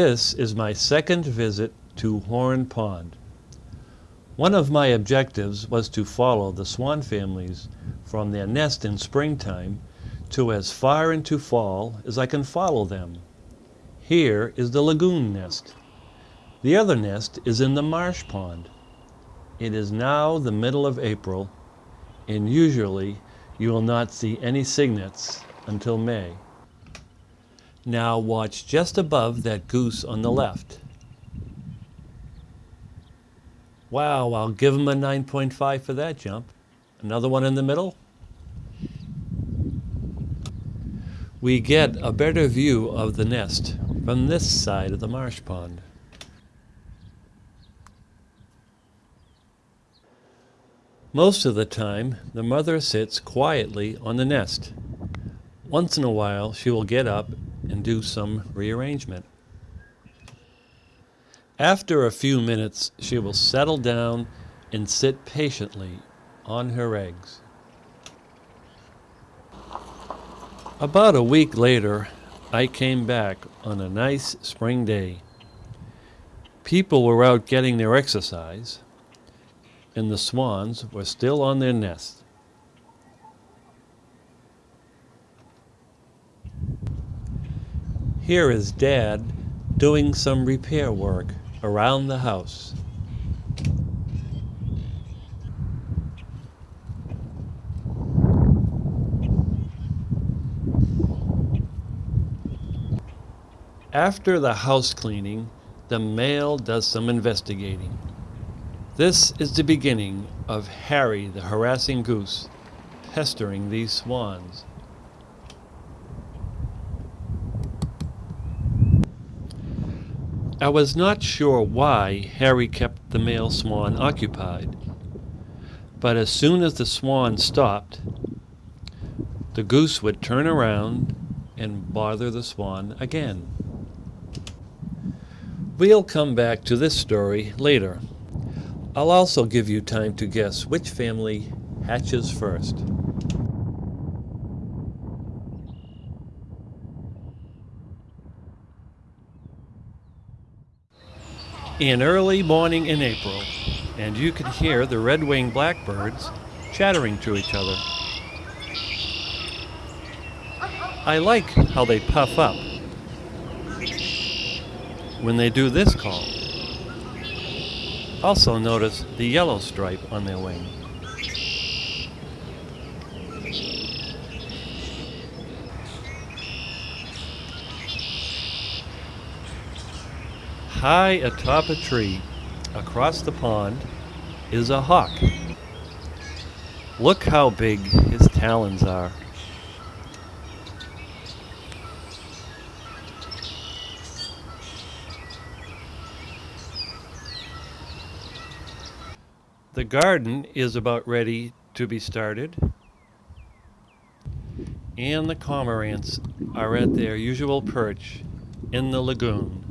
This is my second visit to Horn Pond. One of my objectives was to follow the swan families from their nest in springtime to as far into fall as I can follow them. Here is the lagoon nest. The other nest is in the marsh pond. It is now the middle of April, and usually you will not see any cygnets until May. Now watch just above that goose on the left. Wow, I'll give him a 9.5 for that jump. Another one in the middle. We get a better view of the nest from this side of the marsh pond. Most of the time, the mother sits quietly on the nest. Once in a while, she will get up and do some rearrangement. After a few minutes, she will settle down and sit patiently on her eggs. About a week later, I came back on a nice spring day. People were out getting their exercise, and the swans were still on their nest. Here is Dad doing some repair work around the house. After the house cleaning, the male does some investigating. This is the beginning of Harry the harassing goose pestering these swans. I was not sure why Harry kept the male swan occupied, but as soon as the swan stopped, the goose would turn around and bother the swan again. We'll come back to this story later. I'll also give you time to guess which family hatches first. In early morning in April, and you could hear the red-winged blackbirds chattering to each other. I like how they puff up when they do this call. Also notice the yellow stripe on their wing. High atop a tree, across the pond, is a hawk. Look how big his talons are. The garden is about ready to be started. And the cormorants are at their usual perch in the lagoon.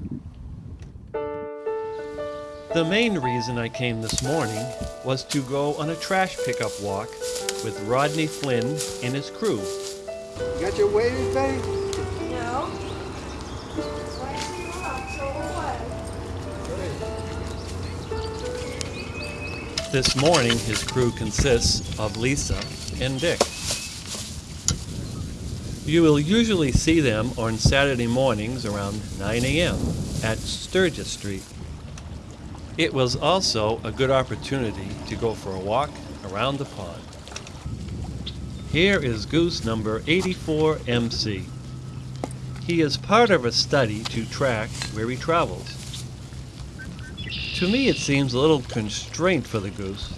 The main reason I came this morning was to go on a trash pickup walk with Rodney Flynn and his crew. You got your waders, babe? No. This morning, his crew consists of Lisa and Dick. You will usually see them on Saturday mornings around 9 a.m. at Sturgis Street. It was also a good opportunity to go for a walk around the pond. Here is goose number 84 MC. He is part of a study to track where he travels. To me it seems a little constraint for the goose,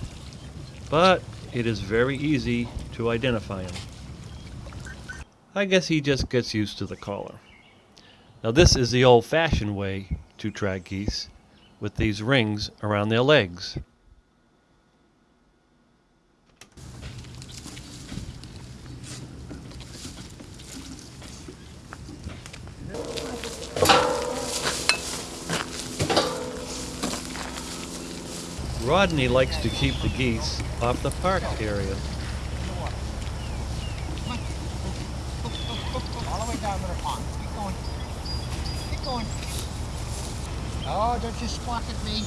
but it is very easy to identify him. I guess he just gets used to the collar. Now this is the old-fashioned way to track geese with these rings around their legs. Rodney likes to keep the geese off the park area. All the way down to the pond. Keep going. Keep going. Oh, don't you squawk at me.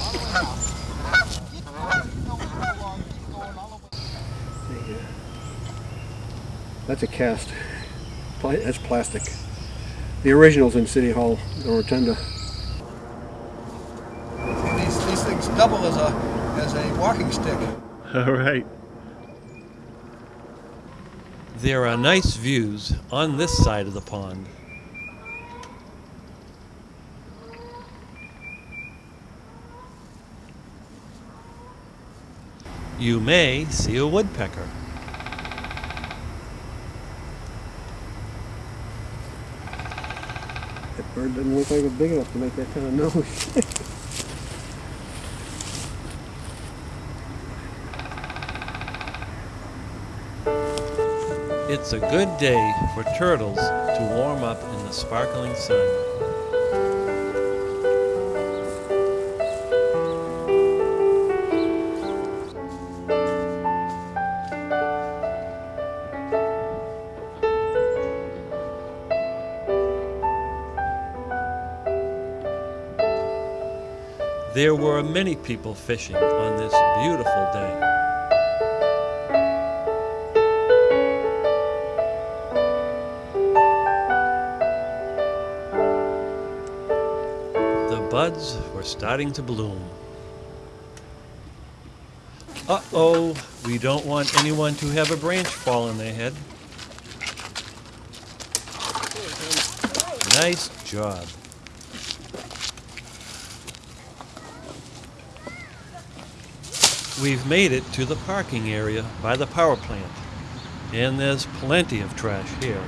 all the way down. Keep going. You know where you. Keep going all the way. That's a cast. That's plastic. The original's in City Hall, the rotunda. These, these things double as a as a walking stick. All right. There are nice views on this side of the pond. You may see a woodpecker. That bird doesn't look like it's big enough to make that kind of noise. It's a good day for turtles to warm up in the sparkling sun. There were many people fishing on this beautiful day. The buds were starting to bloom. Uh oh, we don't want anyone to have a branch fall on their head. Nice job. We've made it to the parking area by the power plant, and there's plenty of trash here.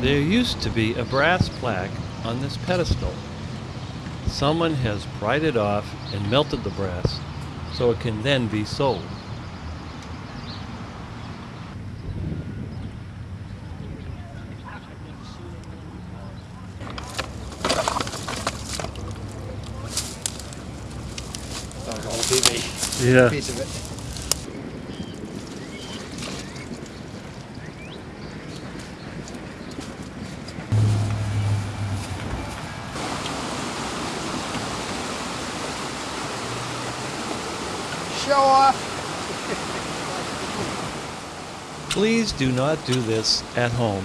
There used to be a brass plaque on this pedestal. Someone has pried it off and melted the brass so it can then be sold. That was a whole Yeah. piece of it. Show off. Please do not do this at home.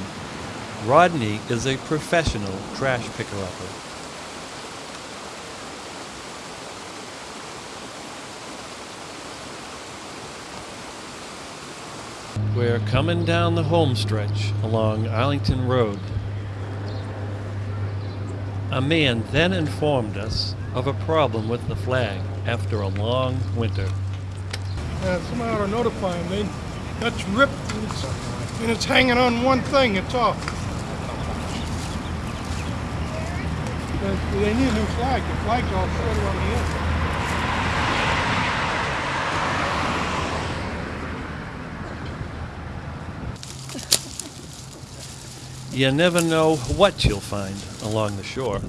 Rodney is a professional trash picker We're coming down the home stretch along Arlington Road. A man then informed us of a problem with the flag after a long winter. Uh, somebody ought to notify. They, that's ripped and it's, and it's hanging on one thing. It's off. They need a new flag. The flag's all shredded on the end. You never know what you'll find along the shore.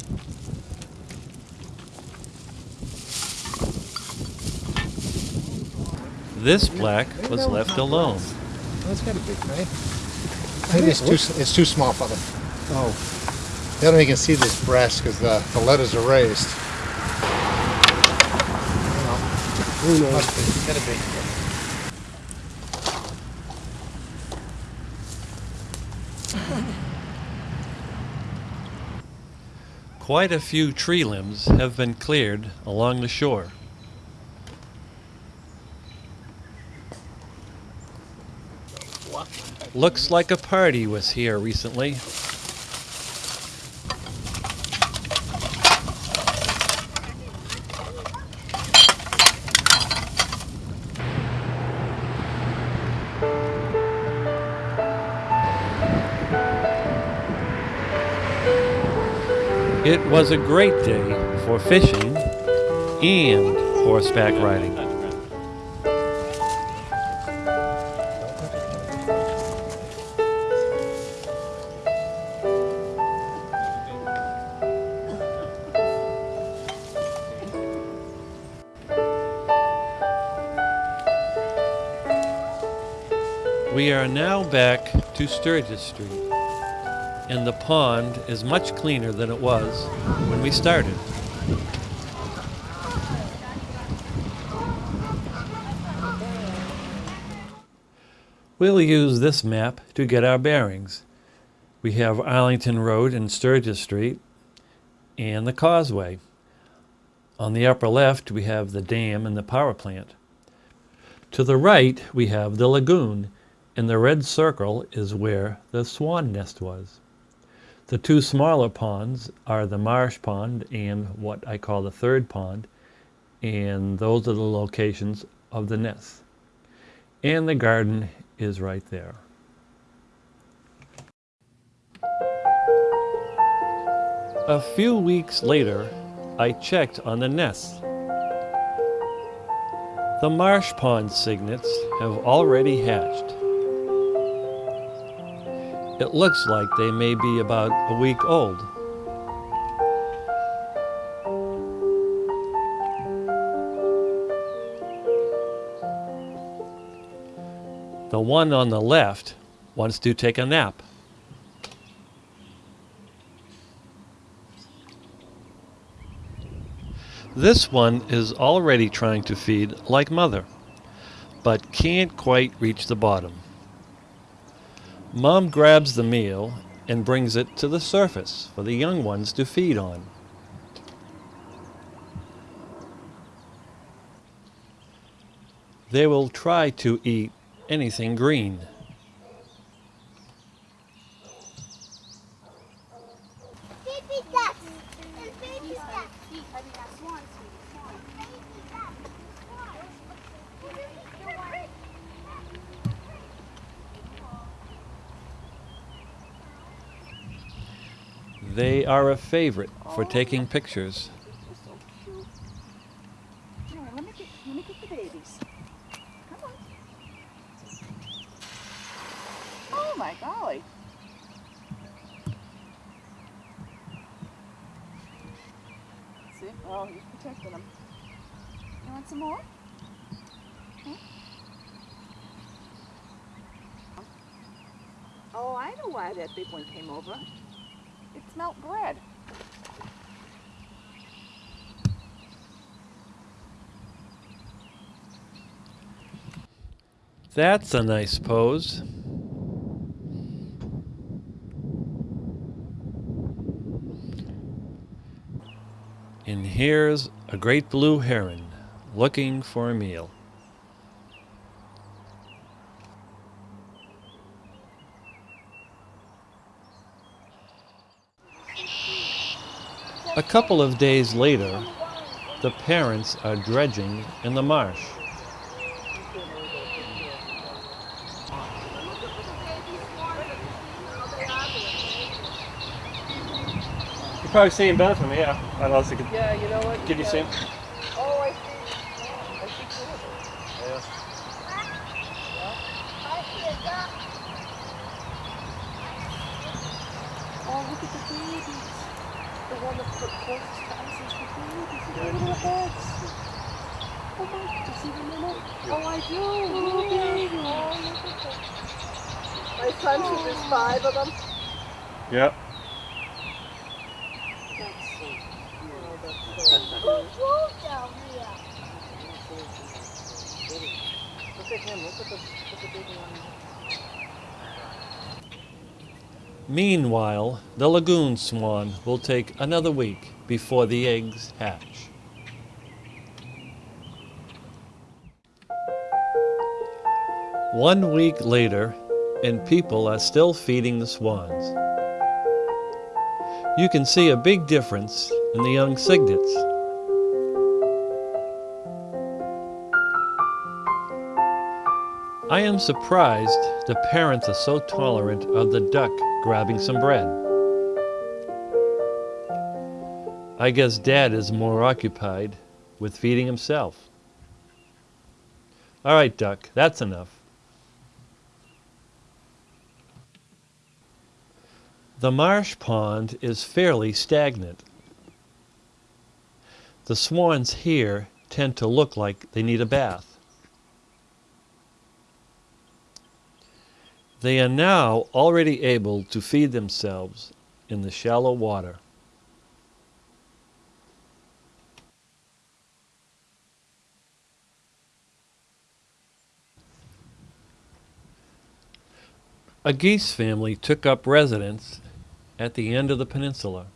This plaque was left alone. Oh, That's got to be right. I think it's too it's too small for them. Oh, The only way you can see this brass because the, the letters are raised. who knows? Must be. Gotta be. Quite a few tree limbs have been cleared along the shore. Looks like a party was here recently. Was a great day for fishing and horseback riding. We are now back to Sturgis Street. And the pond is much cleaner than it was when we started. We'll use this map to get our bearings. We have Arlington Road and Sturgis Street and the causeway. On the upper left, we have the dam and the power plant. To the right, we have the lagoon, and the red circle is where the swan nest was. The two smaller ponds are the marsh pond and what I call the third pond, and those are the locations of the nests. And the garden is right there. A few weeks later, I checked on the nests. The marsh pond cygnets have already hatched. It looks like they may be about a week old. The one on the left wants to take a nap. This one is already trying to feed like mother, but can't quite reach the bottom. Mom grabs the meal and brings it to the surface for the young ones to feed on. They will try to eat anything green. Baby ducks and baby ducks. I mean, that's swans. Baby ducks. They are a favorite for taking pictures. Here, let me get, let me get the babies. Come on. Oh my golly. See? Oh, he's protecting them. You want some more? Huh? Oh, I know why that big one came over. It smelt bread. That's a nice pose. And here's a great blue heron looking for a meal. A couple of days later, the parents are dredging in the marsh. You're probably seeing better from here. I don't know could. Yeah, you know what? Did you see him? Oh, I see. I see two of them. Oh, look at the babies. The one that's put closest to us is the babies. Look at their little heads. Oh my, do you see them in it? Oh, I do. Little babies. Oh, look at them. My son said there's five of them. Yep. That's so oh, that's so Who drove down here? Look Meanwhile, the lagoon swan will take another week before the eggs hatch. One week later, and people are still feeding the swans. You can see a big difference in the young cygnets. I am surprised the parents are so tolerant of the duck grabbing some bread. I guess dad is more occupied with feeding himself. All right, duck, that's enough. The marsh pond is fairly stagnant. The swans here tend to look like they need a bath. They are now already able to feed themselves in the shallow water. A geese family took up residence at the end of the peninsula.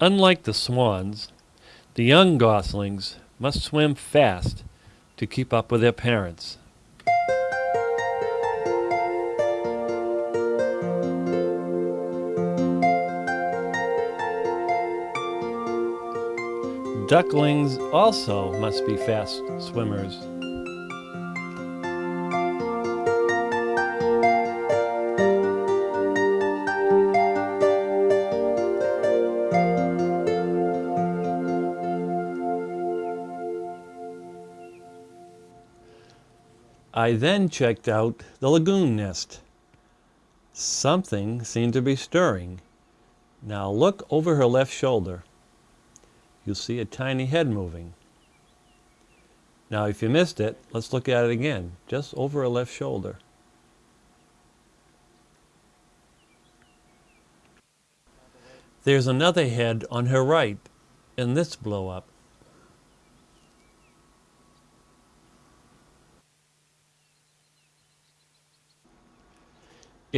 Unlike the swans, the young goslings must swim fast to keep up with their parents. Ducklings also must be fast swimmers. I then checked out the lagoon nest. Something seemed to be stirring. Now look over her left shoulder. You'll see a tiny head moving. Now if you missed it, let's look at it again, just over her left shoulder. There's another head on her right in this blow up.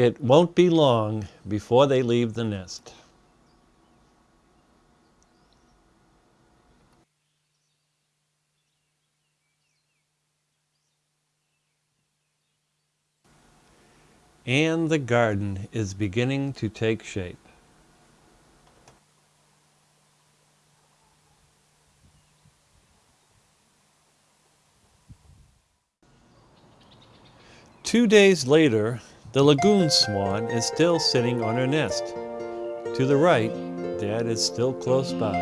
It won't be long before they leave the nest. And the garden is beginning to take shape. Two days later, the lagoon swan is still sitting on her nest. To the right, Dad is still close by.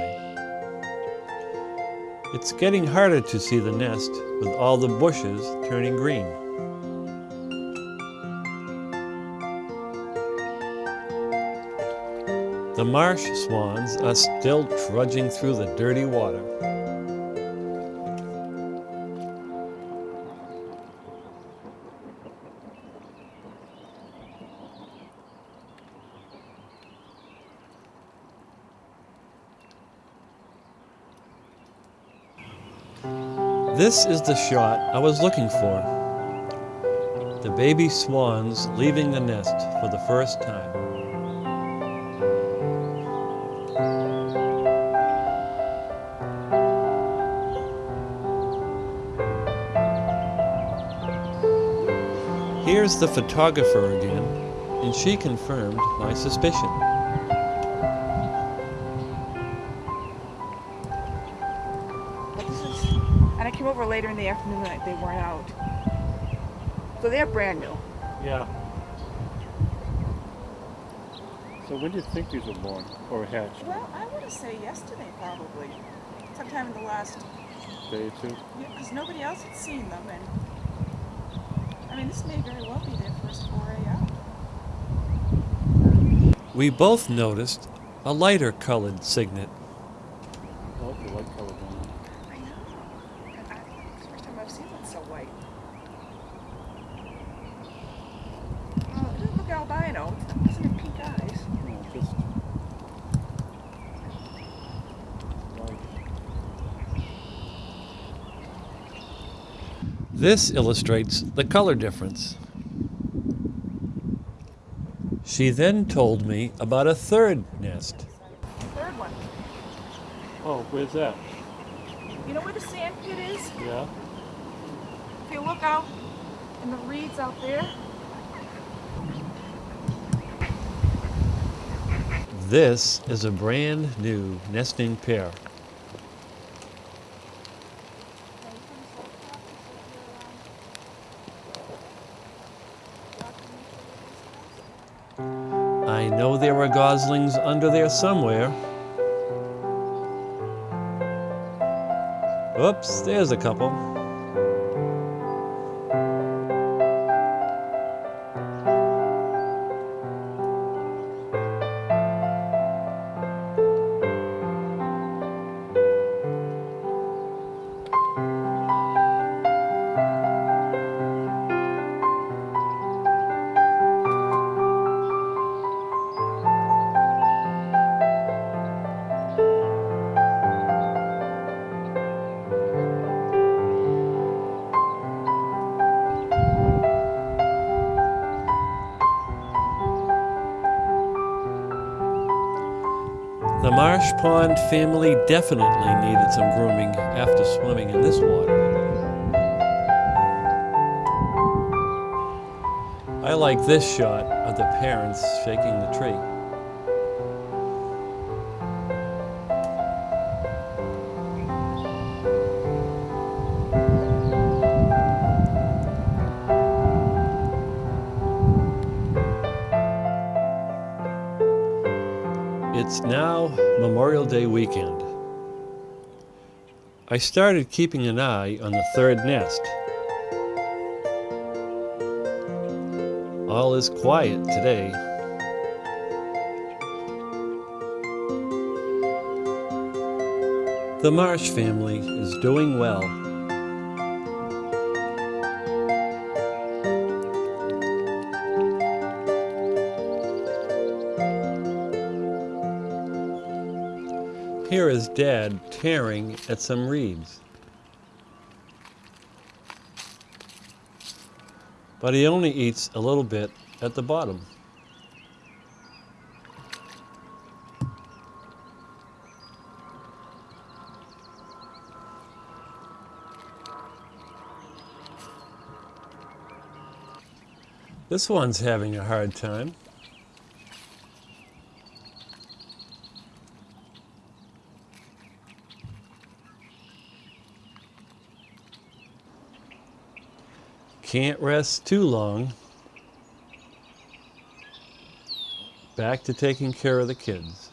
It's getting harder to see the nest with all the bushes turning green. The marsh swans are still trudging through the dirty water. This is the shot I was looking for. The baby swans leaving the nest for the first time. Here's the photographer again, and she confirmed my suspicion. The afternoon and they weren't out. So they're brand new. Yeah. So when do you think these were born or hatched? Well, I would to say yesterday probably. Sometime in the last, Day or two? because nobody else had seen them and, I mean, this may very well be their first foray out. We both noticed a lighter colored cygnet. Oh, the white colored one. I know. And I, it's the first time I've seen one so white. Oh, it doesn't look albino. It doesn't have pink eyes. No, just white. This illustrates the color difference. She then told me about a third nest. Third one. Oh, where's that? You know where the sand pit is? Yeah. If you look out in the reeds out there, This is a brand new nesting pair. I know there were goslings under there somewhere. Oops, there's a couple. Pond family definitely needed some grooming after swimming in this water. I like this shot of the parents shaking the tree. I started keeping an eye on the third nest. All is quiet today. The Marsh family is doing well. Here is Dad tearing at some reeds. But he only eats a little bit at the bottom. This one's having a hard time. Can't rest too long. Back to taking care of the kids.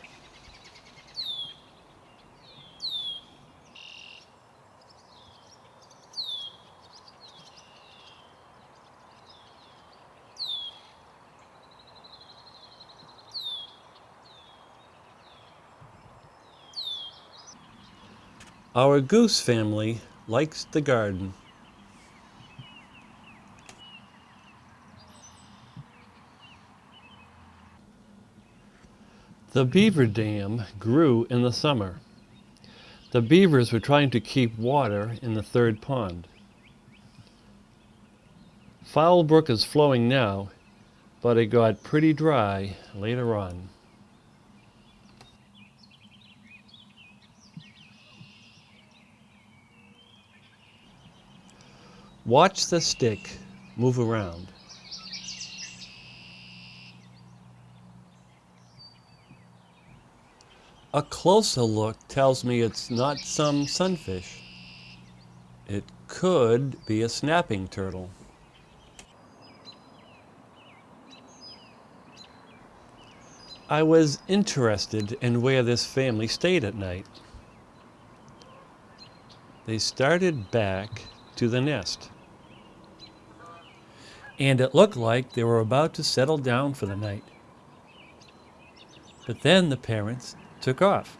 Our goose family likes the garden. The beaver dam grew in the summer. The beavers were trying to keep water in the third pond. Fowle Brook is flowing now, but it got pretty dry later on. Watch the stick move around. A closer look tells me it's not some sunfish. It could be a snapping turtle. I was interested in where this family stayed at night. They started back to the nest. And it looked like they were about to settle down for the night. But then the parents took off.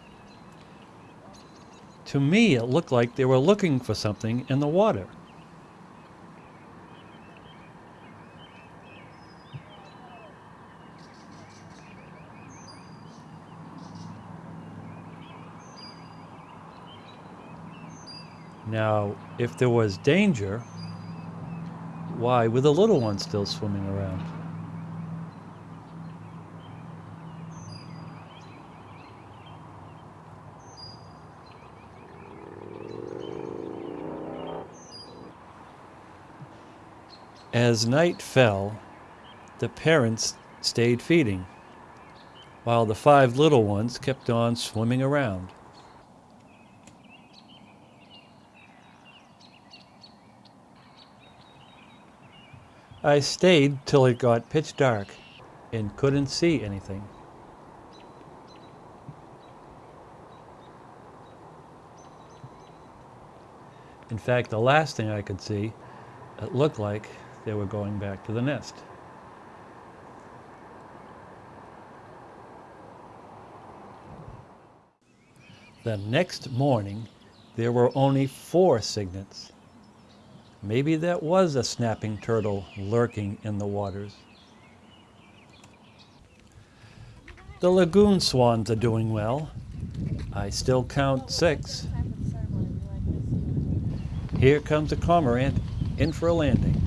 To me, it looked like they were looking for something in the water. Now, if there was danger, why were the little ones still swimming around? As night fell, the parents stayed feeding, while the five little ones kept on swimming around. I stayed till it got pitch dark and couldn't see anything. In fact, the last thing I could see, it looked like they were going back to the nest. The next morning, there were only four cygnets. Maybe that was a snapping turtle lurking in the waters. The lagoon swans are doing well. I still count six. Here comes a cormorant in for a landing.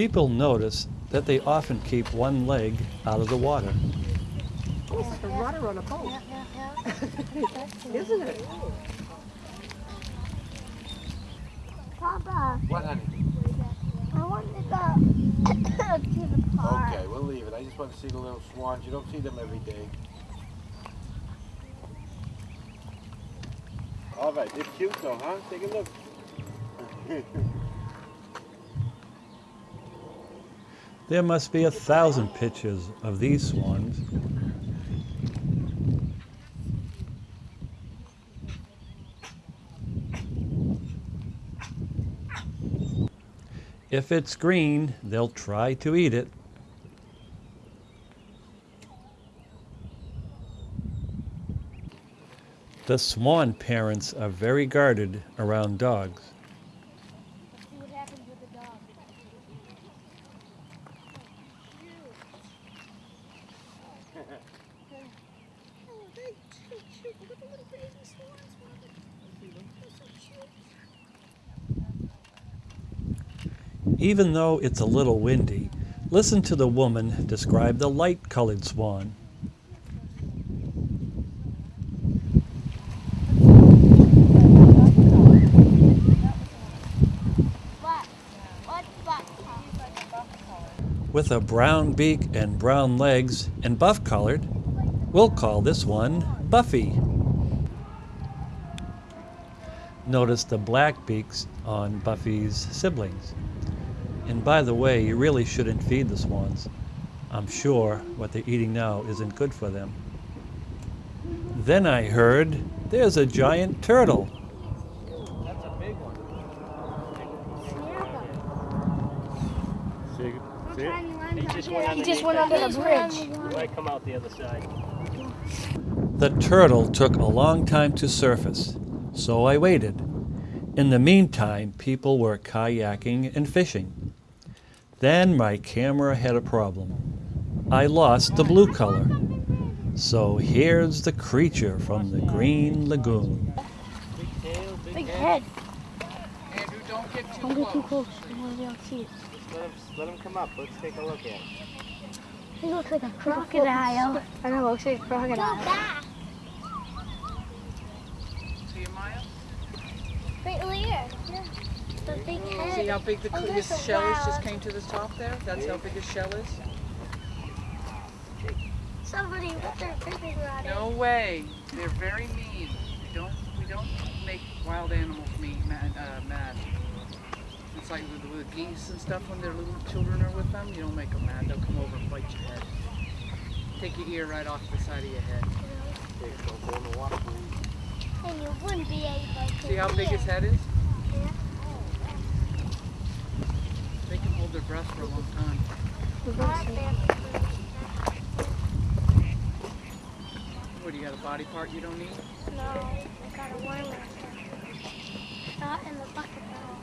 People notice that they often keep one leg out of the water. It's like a rudder on a boat. Isn't it? Papa, What, honey? I want to go to the park. Okay, we'll leave it. I just want to see the little swans. You don't see them every day. All right, they're cute though, huh? Take a look. There must be a thousand pictures of these swans. If it's green, they'll try to eat it. The swan parents are very guarded around dogs. Let's see what happens with the dog. Oh, they're so cute. Look at the little baby swans, Mama. They're so cute. Even though it's a little windy, listen to the woman describe the light colored swan. With a brown beak and brown legs and buff colored, we'll call this one Buffy. Notice the black beaks on Buffy's siblings. And by the way, you really shouldn't feed the swans. I'm sure what they're eating now isn't good for them. Then I heard there's a giant turtle. That's a big one. See, see it? He just went He just went under the bridge. He might come out the other side. The turtle took a long time to surface, so I waited. In the meantime, people were kayaking and fishing. Then my camera had a problem. I lost the blue color. So here's the creature from the Green Lagoon. Big tail, big, Big head. head. Andrew, don't get too Don't get too close. close. I want to be able to see it. Let him, let him come up. Let's take a look at him. He looks like a crocodile. I know, looks like a Go crocodile. back. See you, Maya? Right over here. Yeah. The big head. See how big the Oh, his shell is? Just came to the top there. That's how big his shell is. Somebody with their fishing rod. No way. They're very mean. We don't we don't make wild animals mean mad. Uh, mad. It's like with, with geese and stuff when their little children are with them. You don't make them mad. They'll come over and bite your head. Take your ear right off the side of your head. Don't go in the water. And you wouldn't be able to See how big his head is? Yeah. They can hold their breath for a long time. What do you got? A body part you don't need? No, I got a worm Not in the bucket though.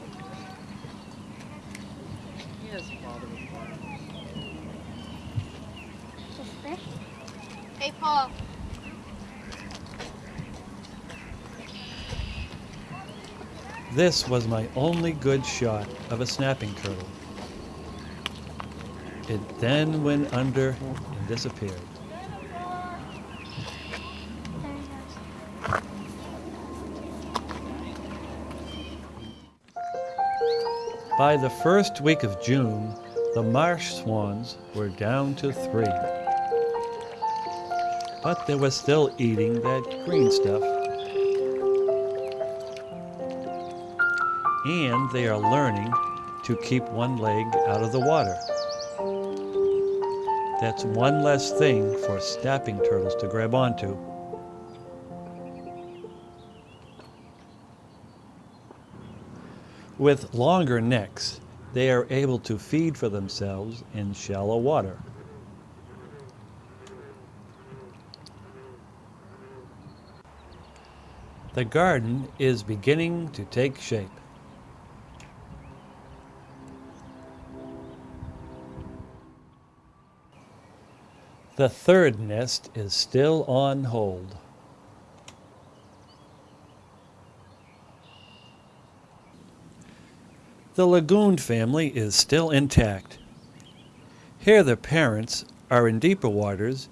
He doesn't bother with worms. Just fish. Hey, Paul. This was my only good shot of a snapping turtle. It then went under and disappeared. By the first week of June, the marsh swans were down to three. But they were still eating that green stuff. And they are learning to keep one leg out of the water. That's one less thing for snapping turtles to grab onto. With longer necks, they are able to feed for themselves in shallow water. The garden is beginning to take shape. The third nest is still on hold. The Lagoon family is still intact. Here the parents are in deeper waters,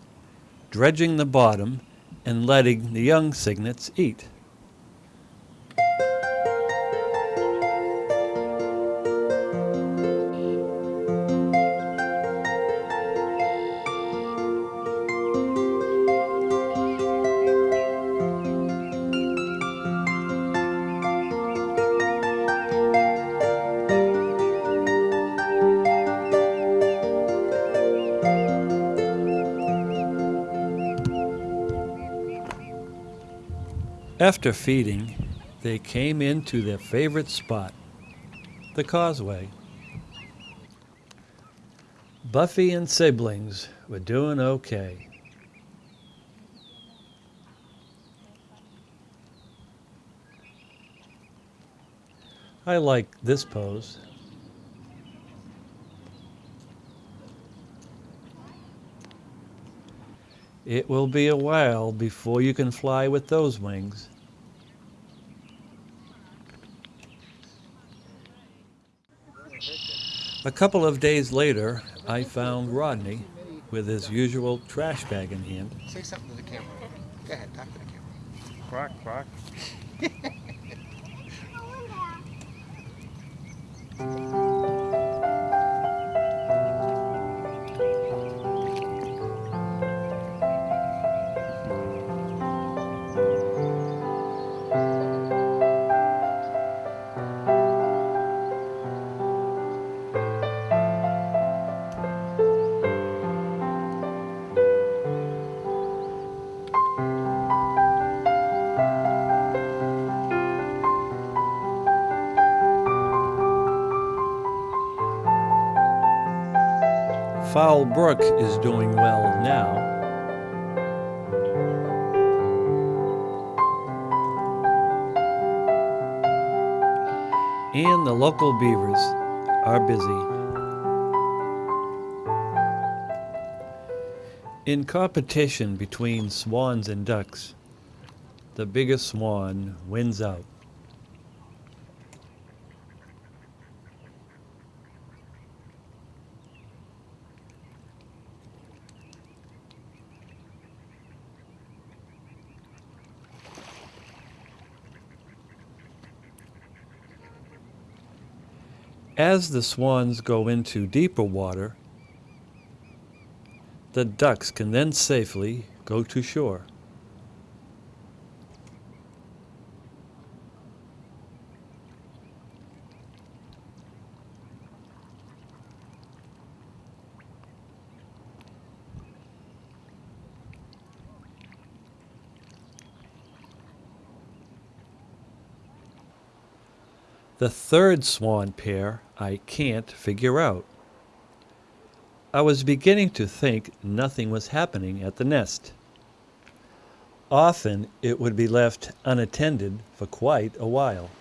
dredging the bottom and letting the young cygnets eat. After feeding, they came into their favorite spot, the causeway. Buffy and siblings were doing okay. I like this pose. It will be a while before you can fly with those wings. A couple of days later, I found Rodney with his usual trash bag in hand. Say something to the camera. Go ahead, talk to the camera. Quack, quack. Fowle Brook is doing well now. And the local beavers are busy. In competition between swans and ducks, the biggest swan wins out. As the swans go into deeper water, the ducks can then safely go to shore. The third swan pair I can't figure out. I was beginning to think nothing was happening at the nest. Often it would be left unattended for quite a while.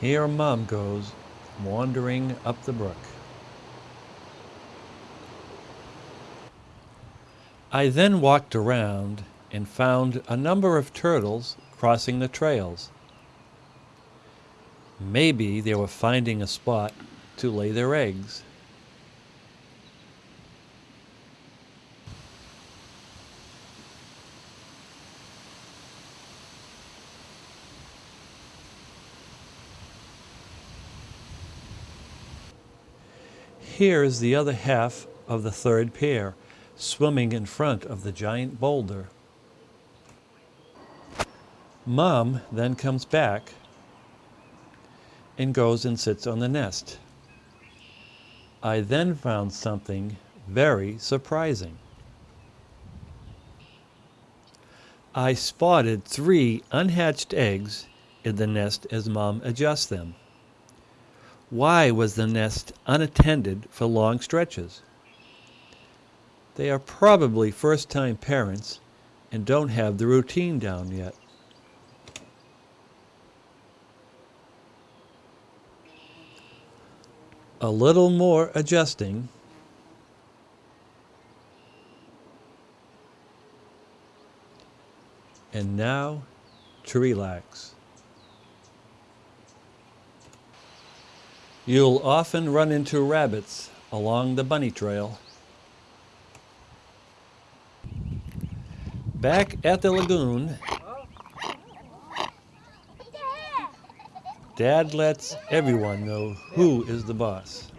Here Mom goes, wandering up the brook. I then walked around and found a number of turtles crossing the trails. Maybe they were finding a spot to lay their eggs. Here is the other half of the third pair, swimming in front of the giant boulder. Mom then comes back and goes and sits on the nest. I then found something very surprising. I spotted three unhatched eggs in the nest as Mom adjusts them. Why was the nest unattended for long stretches? They are probably first time parents and don't have the routine down yet. A little more adjusting and now to relax. You'll often run into rabbits along the bunny trail. Back at the lagoon, Dad lets everyone know who is the boss.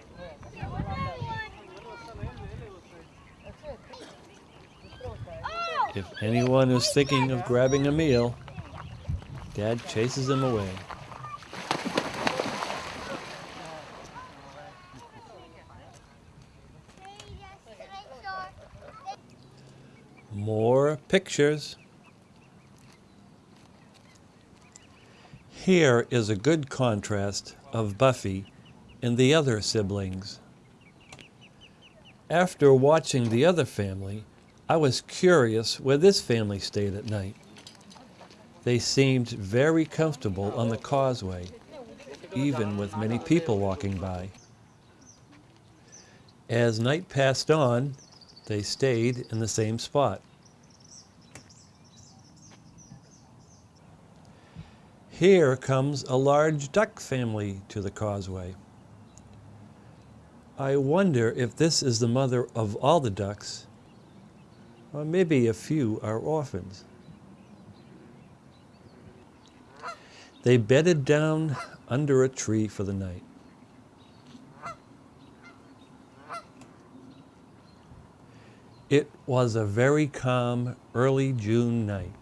If anyone is thinking of grabbing a meal, Dad chases them away. More pictures. Here is a good contrast of Buffy and the other siblings. After watching the other family, I was curious where this family stayed at night. They seemed very comfortable on the causeway, even with many people walking by. As night passed on, they stayed in the same spot. Here comes a large duck family to the causeway. I wonder if this is the mother of all the ducks, or maybe a few are orphans. They bedded down under a tree for the night. It was a very calm early June night.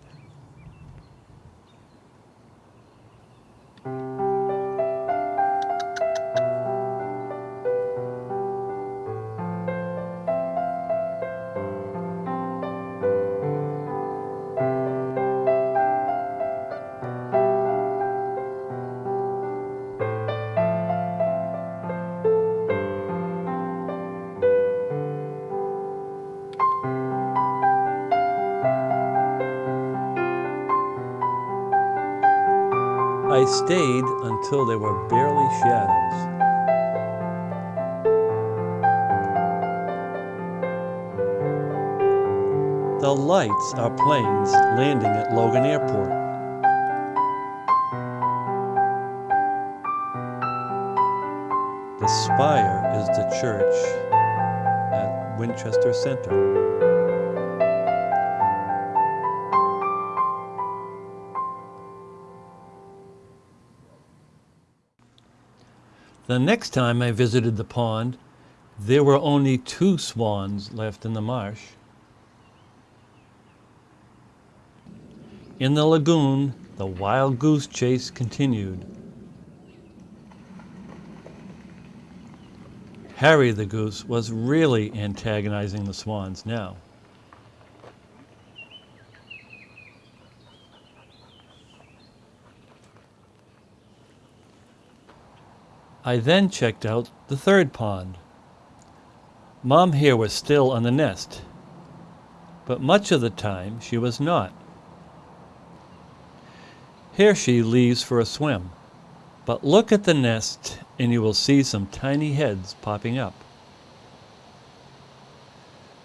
Stayed until there were barely shadows. The lights are planes landing at Logan Airport. The spire is the church at Winchester Center. The next time I visited the pond, there were only two swans left in the marsh. In the lagoon, the wild goose chase continued. Harry the goose was really antagonizing the swans now. I then checked out the third pond. Mom here was still on the nest, but much of the time she was not. Here she leaves for a swim, but look at the nest and you will see some tiny heads popping up.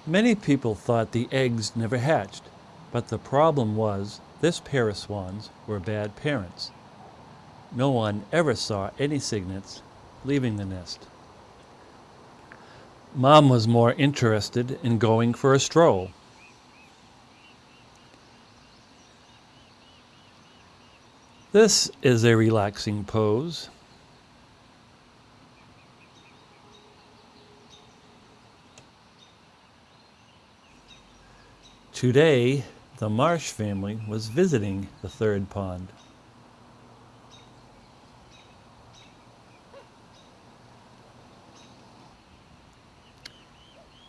Many people thought the eggs never hatched, but the problem was this pair of swans were bad parents. No one ever saw any cygnets leaving the nest. Mom was more interested in going for a stroll. This is a relaxing pose. Today, the Marsh family was visiting the third pond.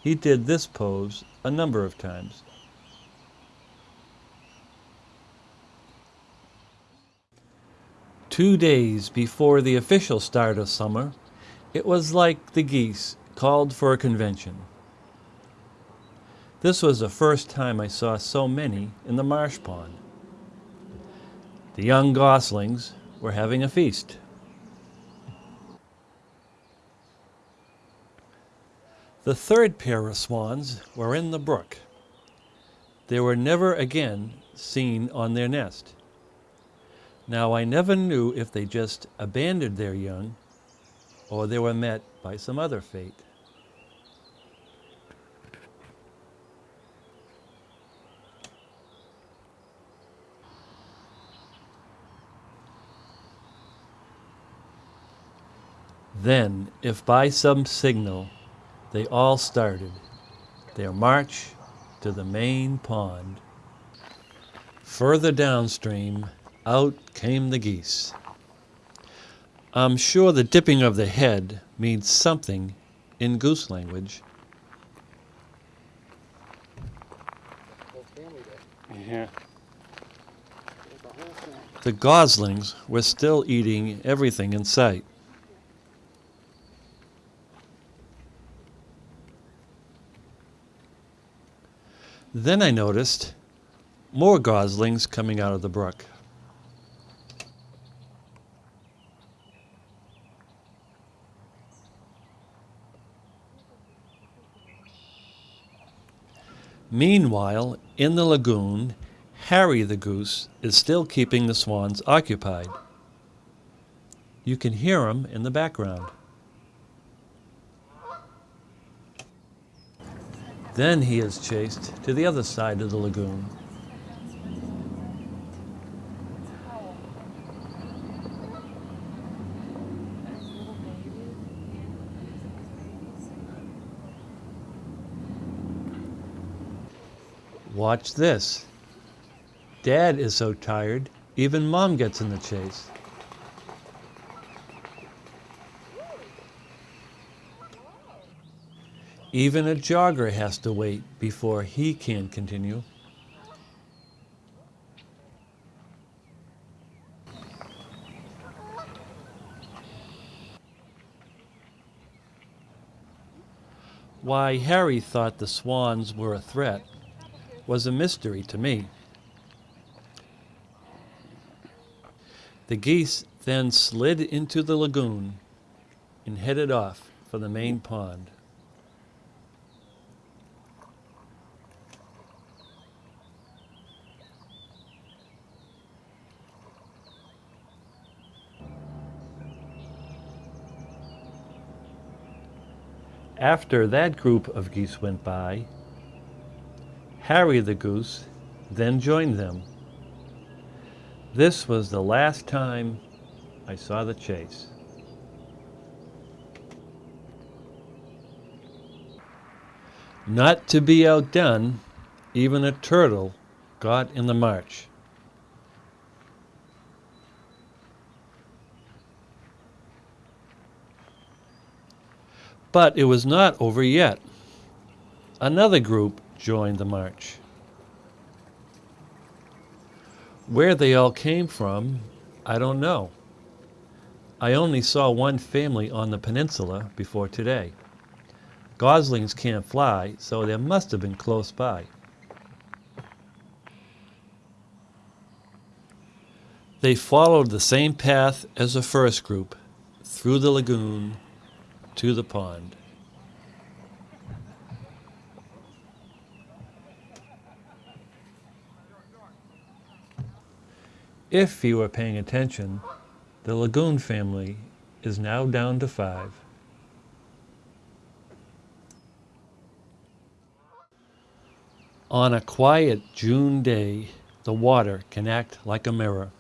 He did this pose a number of times. Two days before the official start of summer, it was like the geese called for a convention. This was the first time I saw so many in the marsh pond. The young goslings were having a feast. The third pair of swans were in the brook. They were never again seen on their nest. Now, I never knew if they just abandoned their young or they were met by some other fate. Then, if by some signal they all started their march to the main pond, further downstream, out came the geese. I'm sure the dipping of the head means something in goose language. Whole family day. Yeah. The whole family. The goslings were still eating everything in sight. Then I noticed more goslings coming out of the brook. Meanwhile, in the lagoon, Harry the goose is still keeping the swans occupied. You can hear him in the background. Then he is chased to the other side of the lagoon. Watch this. Dad is so tired, even mom gets in the chase. Even a jogger has to wait before he can continue. Why Harry thought the swans were a threat was a mystery to me. The geese then slid into the lagoon and headed off for the main pond. After that group of geese went by, Harry the goose then joined them. This was the last time I saw the chase. Not to be outdone, even a turtle got in the march. But it was not over yet. Another group joined the march. Where they all came from, I don't know. I only saw one family on the peninsula before today. Goslings can't fly, so they must have been close by. They followed the same path as the first group, through the lagoon to the pond. If you are paying attention, the lagoon family is now down to five. On a quiet June day, the water can act like a mirror.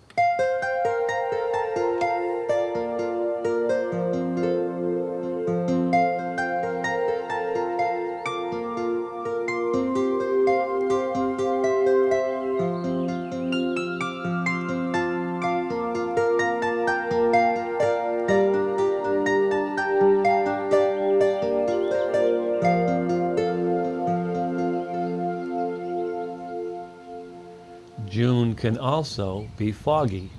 June can also be foggy.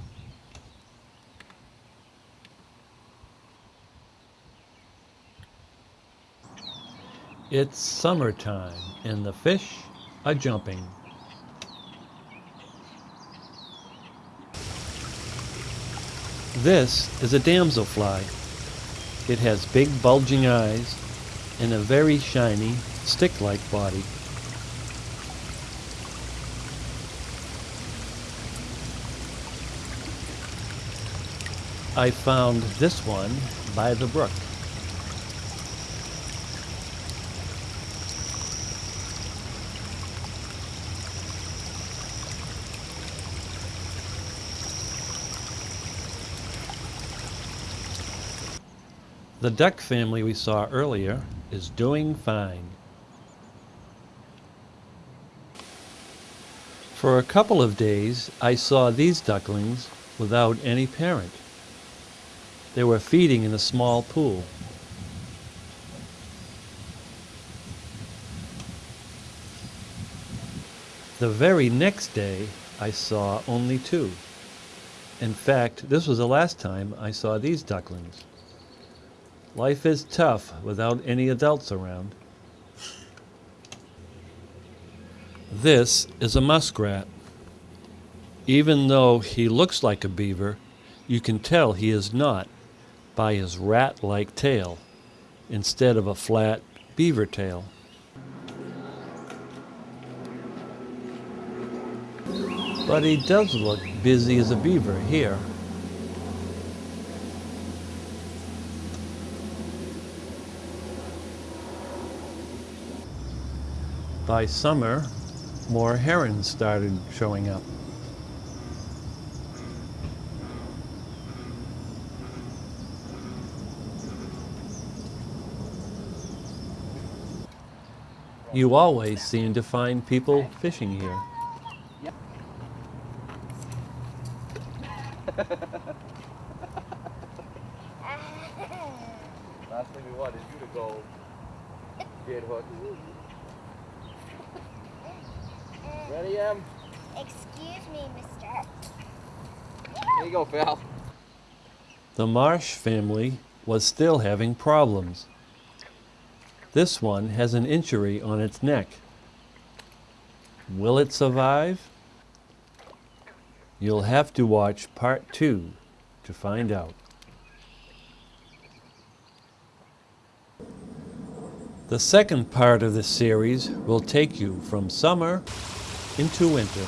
It's summertime and the fish are jumping. This is a damselfly. It has big bulging eyes and a very shiny stick-like body. I found this one by the brook. The duck family we saw earlier is doing fine. For a couple of days, I saw these ducklings without any parent. They were feeding in a small pool. The very next day, I saw only two. In fact, this was the last time I saw these ducklings. Life is tough without any adults around. This is a muskrat. Even though he looks like a beaver, you can tell he is not by his rat like tail instead of a flat beaver tail. But he does look busy as a beaver here. By summer, more herons started showing up. You always seem to find people fishing here. Last thing we want is you to go get hooked. Ready, Em? Excuse me, mister. There you go, Phil. The Marsh family was still having problems. This one has an injury on its neck. Will it survive? You'll have to watch part two to find out. The second part of this series will take you from summer into winter.